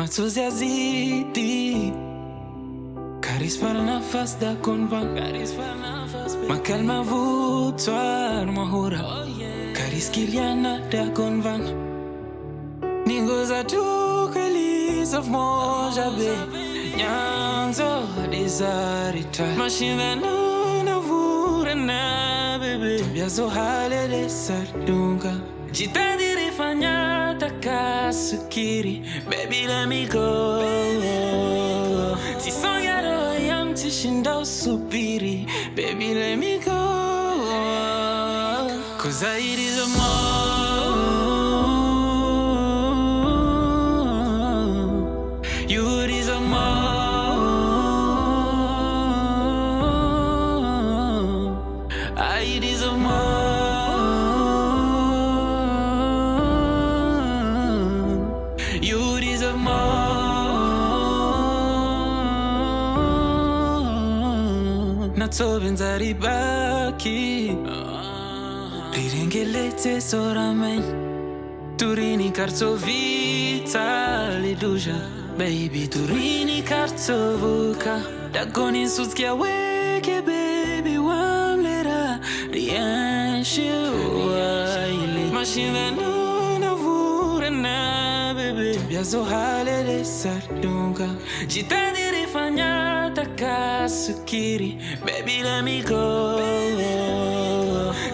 machozi yazidi Karisma nafas da konvan Makal mavutwar mahura oh, Kariskiliana da konvan Ningoza tu kelisof moja be Nyanzo desarita Mashina na vura na bebe Biazo hale de sardunga Jitadiri fanya takasukiri Baby let me go. Sisongero yang tishinda usubiri Baby let me go. Cause I need more You deserve more I deserve more natsovenza ribaki rirengeletse uh-huh. sorameny turini kartsovita liduja baby turini kartsovuka. Dagonin sutskia weke baby wamlera. Rienshiwaile mashinvenuna vurena bebe. Biazohalele sardunga if I baby let me go.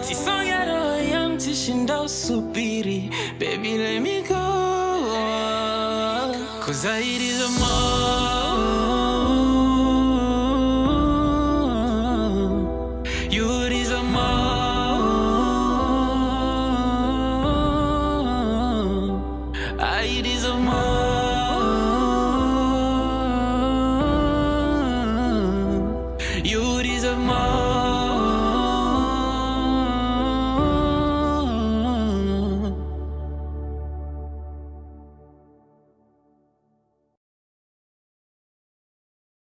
Tisonge yam ya subiri. baby let me go. Cause I it is more